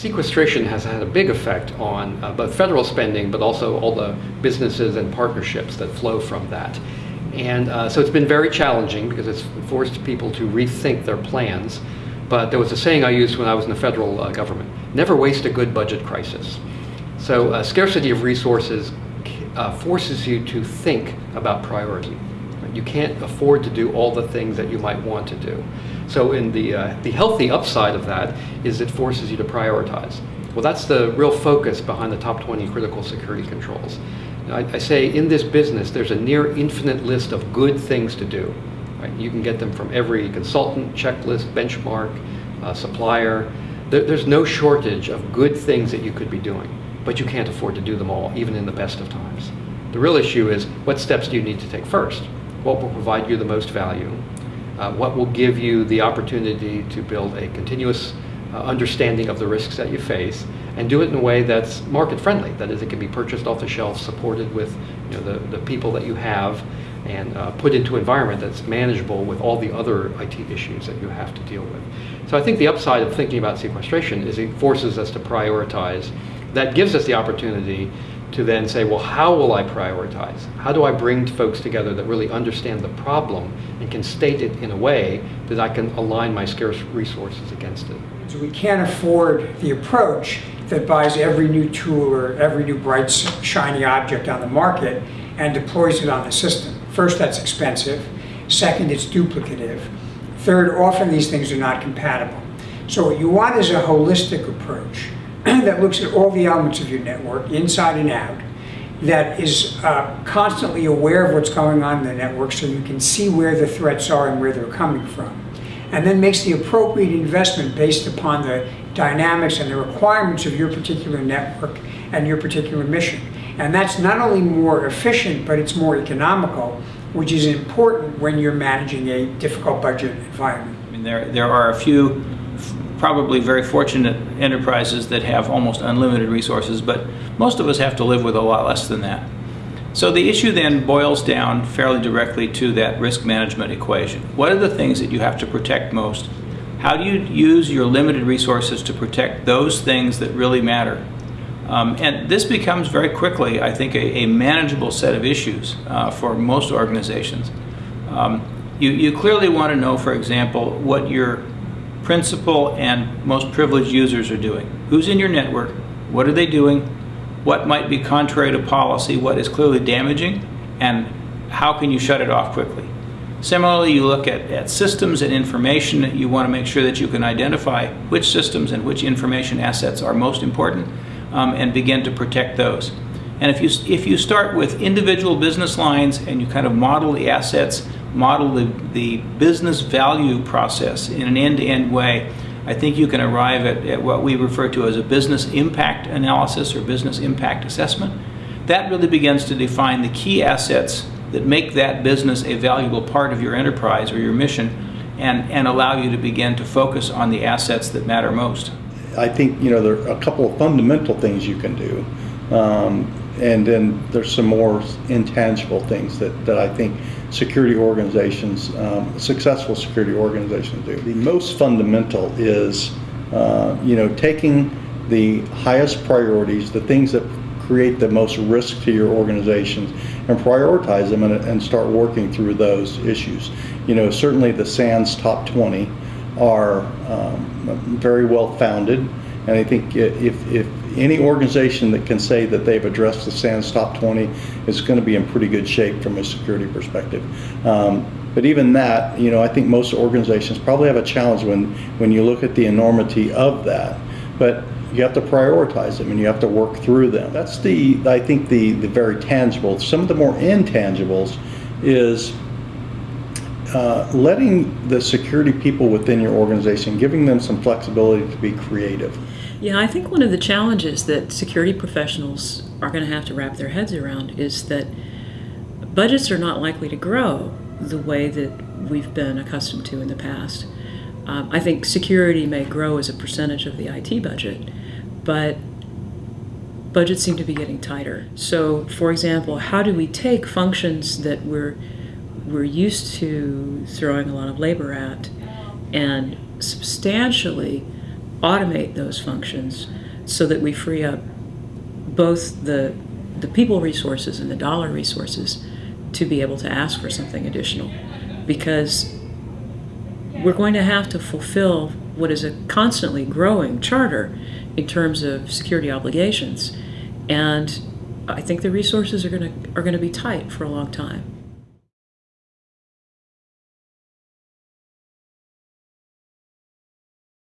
sequestration has had a big effect on uh, both federal spending, but also all the businesses and partnerships that flow from that. And uh, so it's been very challenging because it's forced people to rethink their plans. But there was a saying I used when I was in the federal uh, government, never waste a good budget crisis. So uh, scarcity of resources uh, forces you to think about priority. You can't afford to do all the things that you might want to do. So in the, uh, the healthy upside of that is it forces you to prioritize. Well, that's the real focus behind the top 20 critical security controls. I, I, say in this business, there's a near infinite list of good things to do. Right? You can get them from every consultant, checklist, benchmark, uh, supplier. There, there's no shortage of good things that you could be doing, but you can't afford to do them all, even in the best of times. The real issue is what steps do you need to take first? What will provide you the most value? Uh, what will give you the opportunity to build a continuous uh, understanding of the risks that you face and do it in a way that's market friendly. That is, it can be purchased off the shelf, supported with you know, the, the people that you have, and uh, put into an environment that's manageable with all the other IT issues that you have to deal with. So I think the upside of thinking about sequestration is it forces us to prioritize. That gives us the opportunity to then say, well, how will I prioritize? How do I bring folks together that really understand the problem and can state it in a way that I can align my scarce resources against it? So we can't afford the approach that buys every new tool or every new bright, shiny object on the market and deploys it on the system. First, that's expensive. Second, it's duplicative. Third, often these things are not compatible. So what you want is a holistic approach that looks at all the elements of your network, inside and out, that is uh, constantly aware of what's going on in the network so you can see where the threats are and where they're coming from and then makes the appropriate investment based upon the dynamics and the requirements of your particular network and your particular mission. And that's not only more efficient, but it's more economical, which is important when you're managing a difficult budget environment. I mean, there, there are a few probably very fortunate enterprises that have almost unlimited resources, but most of us have to live with a lot less than that. So the issue then boils down fairly directly to that risk management equation. What are the things that you have to protect most? How do you use your limited resources to protect those things that really matter? Um, and this becomes very quickly, I think, a, a manageable set of issues uh, for most organizations. Um, you, you clearly want to know, for example, what your principal and most privileged users are doing. Who's in your network? What are they doing? what might be contrary to policy, what is clearly damaging, and how can you shut it off quickly. Similarly, you look at, at systems and information. You want to make sure that you can identify which systems and which information assets are most important um, and begin to protect those. And if you, if you start with individual business lines and you kind of model the assets, model the, the business value process in an end-to-end -end way, I think you can arrive at, at, what we refer to as a business impact analysis or business impact assessment. That really begins to define the key assets that make that business a valuable part of your enterprise or your mission and, and allow you to begin to focus on the assets that matter most. I think you know there are a couple of fundamental things you can do. Um, and then there's some more intangible things that, that I think security organizations, um, successful security organizations do. The most fundamental is, uh, you know, taking the highest priorities, the things that create the most risk to your organizations, and prioritize them and, and start working through those issues. You know, certainly the SANS top 20 are um, very well founded, and I think if, if any organization that can say that they've addressed the SANS top 20 is going to be in pretty good shape from a security perspective. Um, but even that, you know, I think most organizations probably have a challenge when, when you look at the enormity of that. But you have to prioritize them and you have to work through them. That's the, I think, the, the very tangible. Some of the more intangibles is uh, letting the security people within your organization, giving them some flexibility to be creative. Yeah, I think one of the challenges that security professionals are going to have to wrap their heads around is that budgets are not likely to grow the way that we've been accustomed to in the past. Um, I think security may grow as a percentage of the IT budget, but budgets seem to be getting tighter. So, for example, how do we take functions that we're we're used to throwing a lot of labor at and substantially automate those functions so that we free up both the the people resources and the dollar resources to be able to ask for something additional because we're going to have to fulfill what is a constantly growing charter in terms of security obligations and I think the resources are going to are going to be tight for a long time.